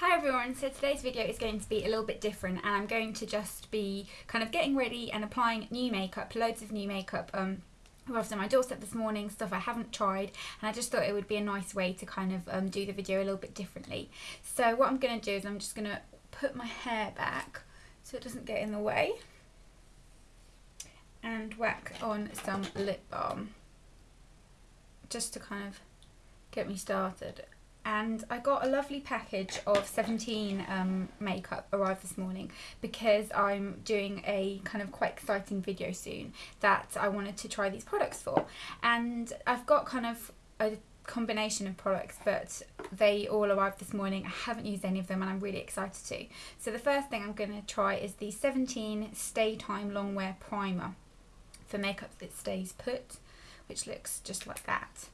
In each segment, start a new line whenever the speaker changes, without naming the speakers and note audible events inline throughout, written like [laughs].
Hi everyone, so today's video is going to be a little bit different and I'm going to just be kind of getting ready and applying new makeup, loads of new makeup um, arrived on my doorstep this morning, stuff I haven't tried and I just thought it would be a nice way to kind of um, do the video a little bit differently. So what I'm going to do is I'm just going to put my hair back so it doesn't get in the way and whack on some lip balm just to kind of get me started and I got a lovely package of 17 um, makeup arrived this morning because I'm doing a kind of quite exciting video soon that I wanted to try these products for. And I've got kind of a combination of products but they all arrived this morning. I haven't used any of them and I'm really excited to. So the first thing I'm going to try is the 17 Stay Time Long Wear Primer for makeup that stays put which looks just like that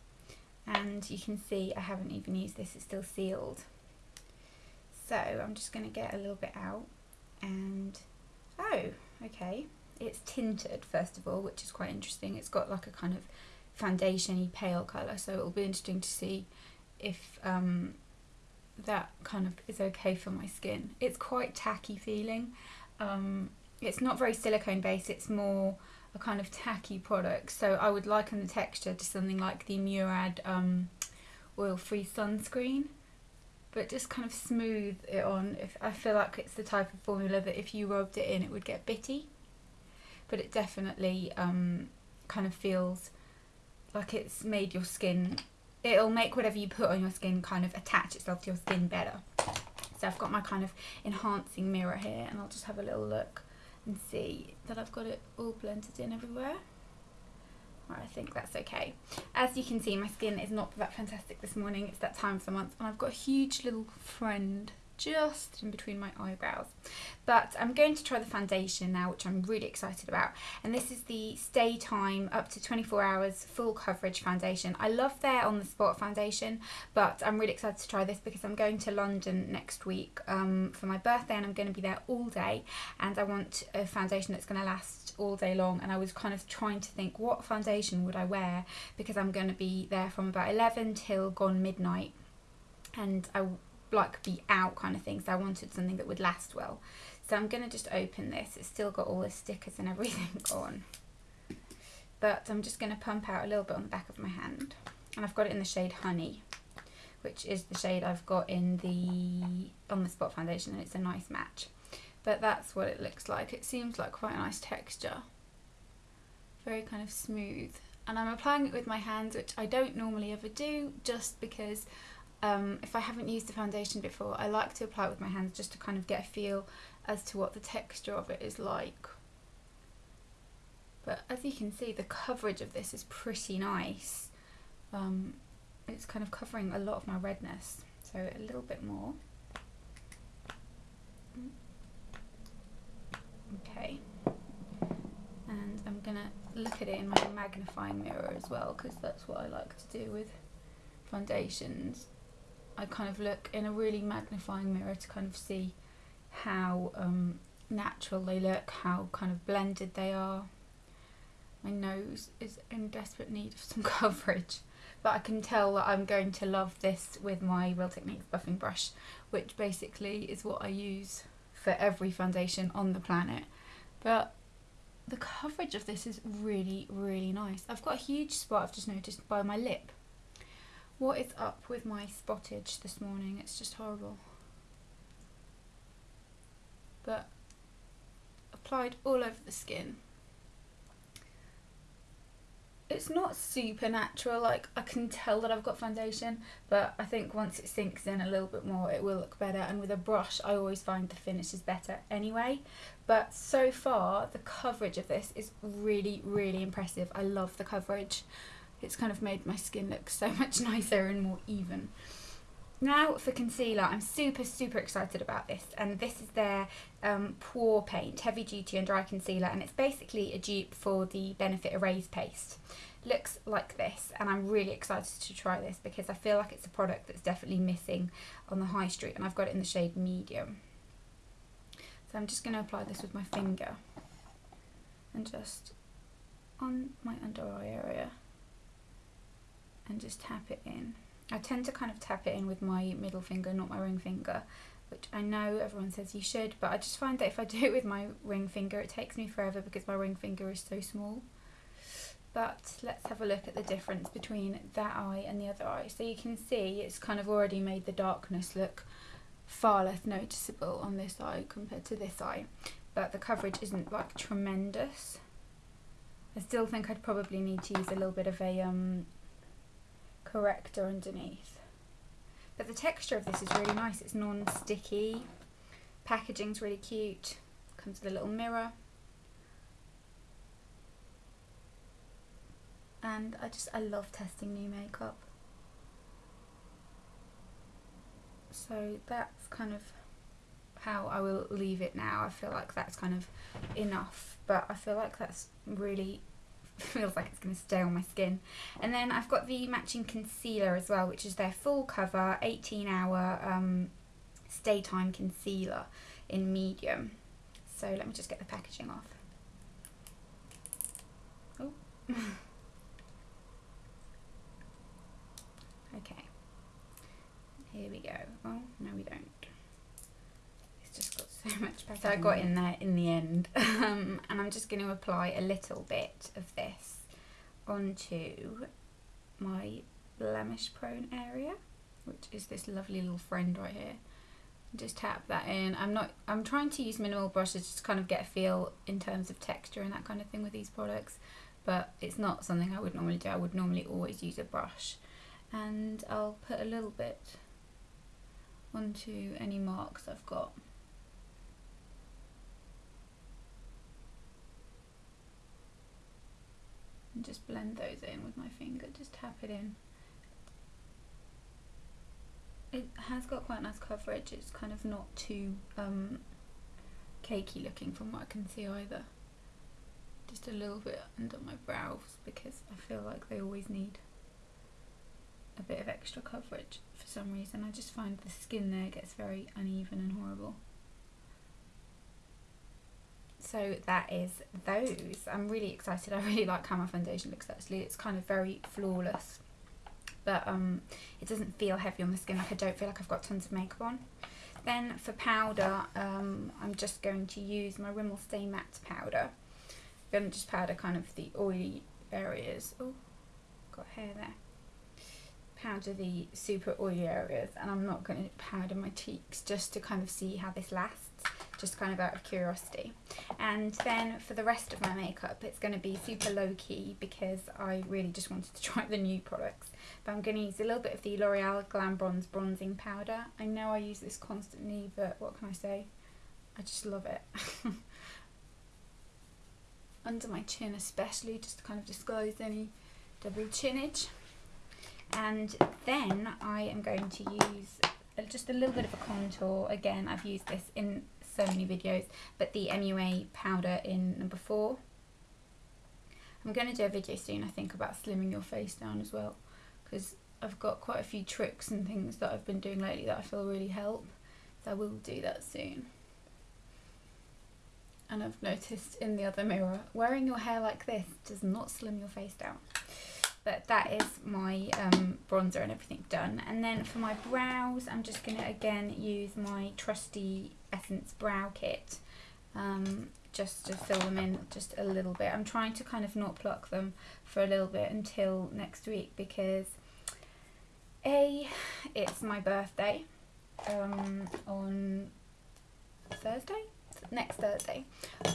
and you can see I haven't even used this, it's still sealed. So I'm just going to get a little bit out and, oh, okay, it's tinted first of all, which is quite interesting. It's got like a kind of foundation pale colour, so it'll be interesting to see if um, that kind of is okay for my skin. It's quite tacky feeling. Um, it's not very silicone based, it's more a kind of tacky product. So I would liken the texture to something like the Murad um, oil-free sunscreen, but just kind of smooth it on. If I feel like it's the type of formula that if you rubbed it in, it would get bitty, but it definitely um, kind of feels like it's made your skin. It'll make whatever you put on your skin kind of attach itself to your skin better. So I've got my kind of enhancing mirror here, and I'll just have a little look and see that I've got it all blended in everywhere. I think that's okay. As you can see, my skin is not that fantastic this morning. It's that time of the month and I've got a huge little friend just in between my eyebrows. But I'm going to try the foundation now, which I'm really excited about. And this is the Stay Time up to 24 hours full coverage foundation. I love their on the spot foundation, but I'm really excited to try this because I'm going to London next week um, for my birthday and I'm going to be there all day. And I want a foundation that's going to last all day long. And I was kind of trying to think what foundation would I wear because I'm going to be there from about 11 till gone midnight and I like be out kind of thing so I wanted something that would last well. So I'm going to just open this. It's still got all the stickers and everything [laughs] on. But I'm just going to pump out a little bit on the back of my hand. And I've got it in the shade Honey which is the shade I've got in the on the spot foundation and it's a nice match. But that's what it looks like. It seems like quite a nice texture. Very kind of smooth. And I'm applying it with my hands which I don't normally ever do just because um, if I haven't used the foundation before, I like to apply it with my hands just to kind of get a feel as to what the texture of it is like. But as you can see, the coverage of this is pretty nice. Um, it's kind of covering a lot of my redness, so a little bit more. Okay, and I'm gonna look at it in my magnifying mirror as well because that's what I like to do with foundations I kind of look in a really magnifying mirror to kind of see how um, natural they look, how kind of blended they are. My nose is in desperate need of some [laughs] coverage, but I can tell that I'm going to love this with my Real Techniques buffing brush, which basically is what I use for every foundation on the planet. But the coverage of this is really, really nice. I've got a huge spot I've just noticed by my lip what is up with my spottage this morning? It's just horrible. But applied all over the skin. It's not super natural, like I can tell that I've got foundation, but I think once it sinks in a little bit more it will look better and with a brush I always find the finish is better anyway. But so far the coverage of this is really, really impressive. I love the coverage it's kind of made my skin look so [laughs] much nicer and more even. Now for concealer, I'm super, super excited about this. And this is their um, Pore Paint Heavy Duty and Dry Concealer. And it's basically a dupe for the Benefit Erase Paste. Looks like this. And I'm really excited to try this because I feel like it's a product that's definitely missing on the high street. And I've got it in the shade Medium. So I'm just going to apply this with my finger. And just on my under eye area and just tap it in. I tend to kind of tap it in with my middle finger, not my ring finger, which I know everyone says you should, but I just find that if I do it with my ring finger, it takes me forever because my ring finger is so small. But let's have a look at the difference between that eye and the other eye. So you can see it's kind of already made the darkness look far less noticeable on this eye compared to this eye. But the coverage isn't like tremendous. I still think I'd probably need to use a little bit of a um, corrector underneath. But the texture of this is really nice. It's non-sticky. Packaging's really cute. Comes with a little mirror. And I just, I love testing new makeup. So that's kind of how I will leave it now. I feel like that's kind of enough, but I feel like that's really [laughs] feels like it's going to stay on my skin. And then I've got the matching concealer as well, which is their full cover 18 hour um, stay time concealer in medium. So let me just get the packaging off. Oh. [laughs] okay. Here we go. Oh, no we don't. It's just got so much packaging. So I got in there in the end. [laughs] um, and I'm just going to apply a little bit of this onto my blemish prone area, which is this lovely little friend right here. Just tap that in. I'm not. I'm trying to use minimal brushes just to kind of get a feel in terms of texture and that kind of thing with these products, but it's not something I would normally do. I would normally always use a brush, and I'll put a little bit onto any marks I've got. And just blend those in with my finger, just tap it in. It has got quite nice coverage, it's kind of not too um, cakey looking from what I can see either. Just a little bit under my brows because I feel like they always need a bit of extra coverage for some reason. I just find the skin there gets very uneven and horrible so that is those. I'm really excited. [laughs] I really like how my foundation looks actually. It's kind of very flawless. But um it doesn't feel heavy on the skin. Like i don't feel like i've got tons of makeup on. Then for powder um i'm just going to use my rimmel stay matte powder. I'm going to just powder kind of the oily areas. Oh got hair there. Powder the super oily areas. And i'm not going to powder my cheeks just to kind of see how this lasts just kind of out of curiosity. And then for the rest of my makeup, it's going to be super low key because I really just wanted to [laughs] try the new products. But I'm going to use a little bit of the L'Oreal Glam Bronze Bronzing Powder. I know I use this constantly, but what can I say? I just love it. [laughs] Under my chin especially, just to kind of disguise any double chinage. And then I am going to use just a little bit of a contour. Again, I've used this in so many videos, but the MUA powder in number four. I'm going to do a video soon, I think, about slimming your face down as well, because I've got quite a few tricks and things that I've been doing lately that I feel really help. So I will do that soon. And I've noticed in the other mirror, wearing your hair like this does not slim your face down. But that is my um, bronzer and everything done. And then for my brows, I'm just going to again use my trusty Essence Brow Kit um, just to fill them in just a little bit. I'm trying to kind of not pluck them for a little bit until next week because A, it's my birthday um, on Thursday? Next Thursday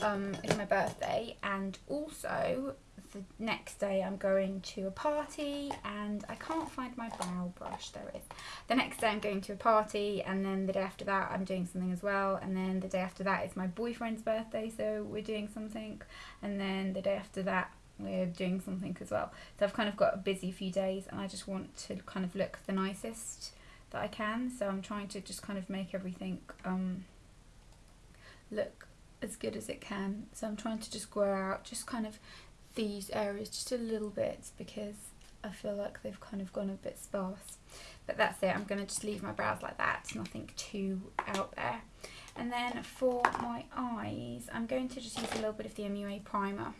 um, is my birthday and also the next day I'm going to a party and I can't find my brow brush, there it is. The next day I'm going to a party and then the day after that I'm doing something as well and then the day after that is my boyfriend's birthday so we're doing something and then the day after that we're doing something as well. So I've kind of got a busy few days and I just want to kind of look the nicest that I can so I'm trying to just kind of make everything um, look as good as it can. So I'm trying to just grow out, just kind of these areas just a little bit because I feel like they've kind of gone a bit sparse. But that's it, I'm going to just leave my brows like that, nothing too out there. And then for my eyes, I'm going to just use a little bit of the MUA primer.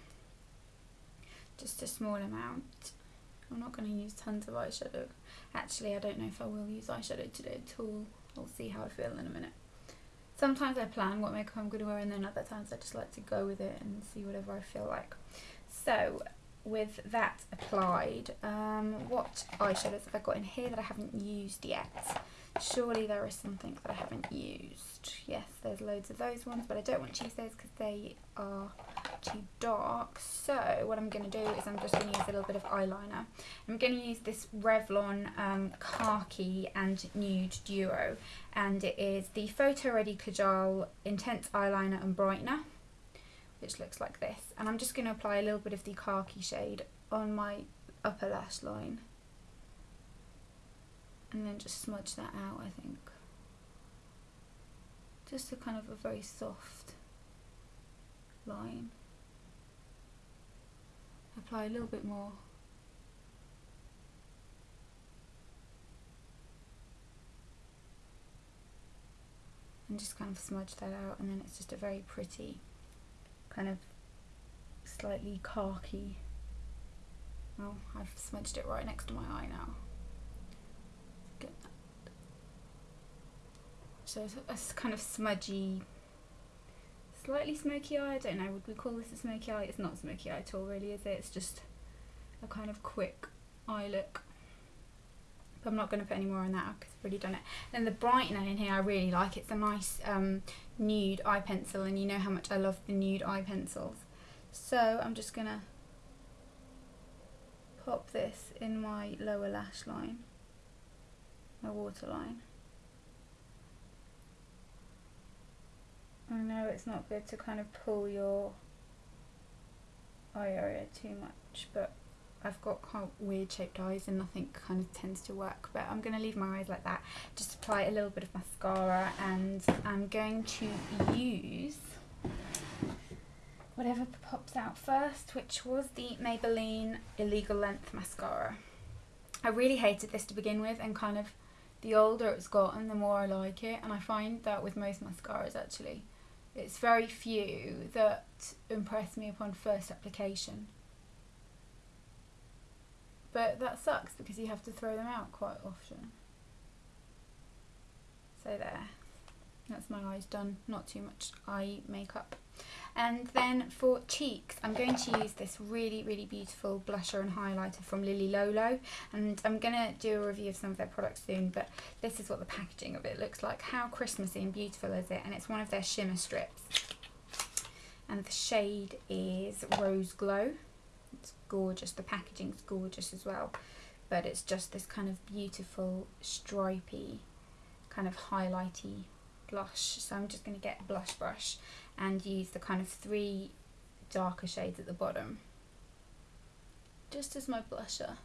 Just a small amount. I'm not going to use tons of eyeshadow. Actually, I don't know if I will use eyeshadow today at all. I'll see how I feel in a minute. Sometimes I plan what makeup I'm going to wear and then other times I just like to go with it and see whatever I feel like. So with that applied, um, what eyeshadows have I got in here that I haven't used yet? Surely there is something that I haven't used. Yes, there's loads of those ones, but I don't want to use those because they are too dark. So what I'm going to do is I'm just going to use a little bit of eyeliner. I'm going to use this Revlon um, Khaki and Nude Duo. And it is the Photo Ready Kajal Intense Eyeliner and Brightener. Which looks like this. And I'm just going to apply a little bit of the khaki shade on my upper lash line. And then just smudge that out I think. Just a kind of a very soft line. Apply a little bit more. And just kind of smudge that out and then it's just a very pretty kind of slightly khaki well I've smudged it right next to my eye now So it's a kind of smudgy, slightly smoky eye. I don't know, would we call this a smoky eye? It's not smoky eye at all really, is it? It's just a kind of quick eye look. But I'm not going to put any more on that because I've already done it. Then the brightener in here I really like. It's a nice um, nude eye pencil and you know how much I love the nude eye pencils. So I'm just going to pop this in my lower lash line, my waterline. I know it's not good to kind of pull your eye area too much, but I've got of weird shaped eyes and nothing kind of tends to work. But I'm going to leave my eyes like that. Just apply a little bit of mascara and I'm going to use whatever pops out first, which was the Maybelline Illegal Length Mascara. I really hated this to begin with and kind of the older it's gotten, the more I like it. And I find that with most mascaras actually it's very few that impress me upon first application. But that sucks because you have to throw them out quite often. So there, that's my eyes done, not too much eye makeup. And then for cheeks, I'm going to use this really, really beautiful blusher and highlighter from Lily Lolo. And I'm going to do a review of some of their products soon, but this is what the packaging of it looks like. How Christmassy and beautiful is it? And it's one of their shimmer strips. And the shade is Rose Glow. It's gorgeous. The packaging's gorgeous as well. But it's just this kind of beautiful, stripy, kind of highlighty blush. So I'm just going to get a blush brush and use the kind of three darker shades at the bottom. Just as my blusher.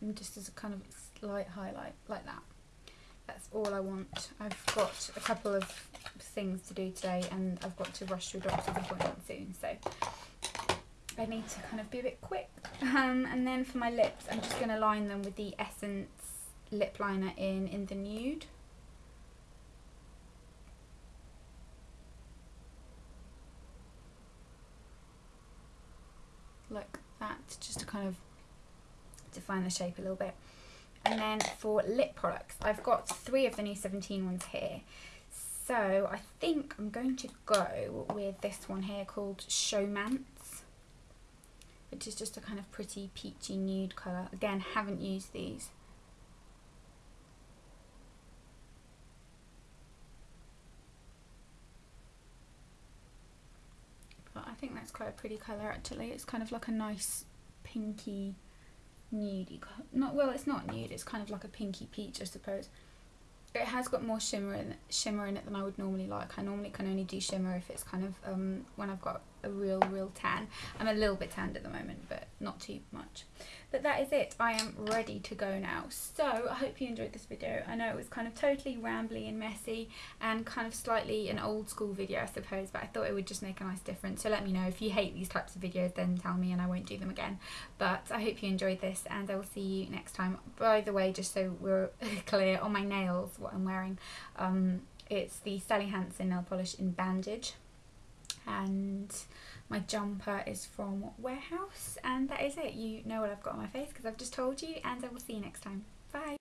And just as a kind of light highlight like that. That's all I want. I've got a couple of things to do today and I've got to rush to a doctor's appointment soon so I need to kind of be a bit quick. Um, and then for my lips I'm just going to line them with the Essence lip liner in in the nude. Like that, just to kind of define the shape a little bit. And then for lip products, I've got three of the new 17 ones here. So I think I'm going to go with this one here called Showmance, which is just a kind of pretty peachy nude colour. Again, haven't used these. But I think that's quite a pretty colour actually. It's kind of like a nice pinky nudey, not well it's not nude, it's kind of like a pinky peach I suppose. It has got more shimmer in, shimmer in it than I would normally like. I normally can only do shimmer if it's kind of um, when I've got a real, real tan. I'm a little bit tanned at the moment, but not too much. But that is it. I am ready to go now. So I hope you enjoyed this video. I know it was kind of totally rambly and messy and kind of slightly an old school video, I suppose, but I thought it would just make a nice difference. So let me know if you hate these types of videos, then tell me and I won't do them again. But I hope you enjoyed this and I will see you next time. By the way, just so we're [laughs] clear, on my nails, what I'm wearing, um, it's the Sally Hansen nail polish in Bandage and my jumper is from Warehouse and that is it. You know what I've got on my face because I've just told you and I will see you next time. Bye!